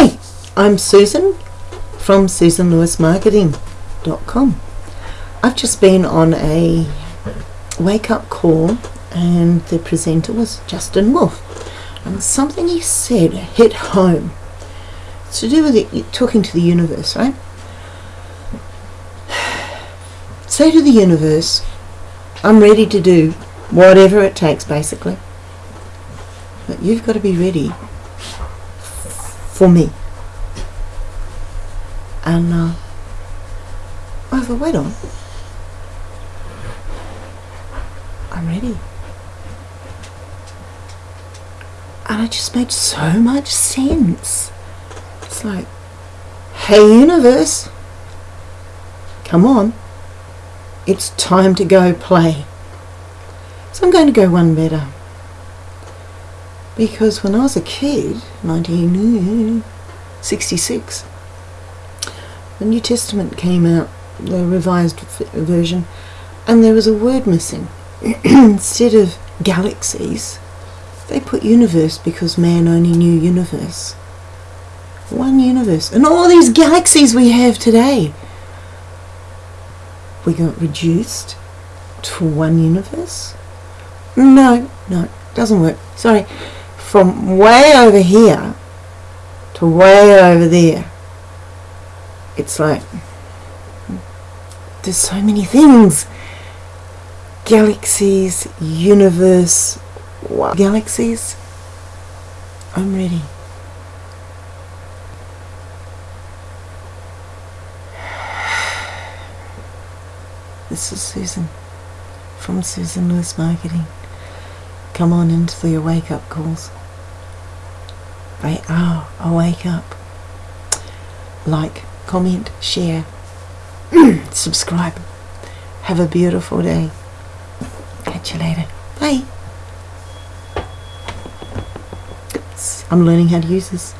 Hi, I'm Susan from SusanLewisMarketing.com. I've just been on a wake up call, and the presenter was Justin Wolf. And something he said hit home. It's to do with it, talking to the universe, right? Say to the universe, I'm ready to do whatever it takes, basically. But you've got to be ready for me. And uh, I a wait on. I'm ready. And it just made so much sense. It's like, hey, universe, come on. It's time to go play. So I'm going to go one better. Because when I was a kid, 1966, the New Testament came out, the revised version, and there was a word missing. Instead of galaxies, they put universe because man only knew universe. One universe. And all these galaxies we have today, we got reduced to one universe? No, no, doesn't work. Sorry. From way over here to way over there, it's like there's so many things galaxies, universe, what? galaxies. I'm ready. This is Susan from Susan Lewis Marketing. Come on into your wake up calls. Right? Oh, I wake up. Like, comment, share, subscribe. Have a beautiful day. Catch you later. Bye. I'm learning how to use this.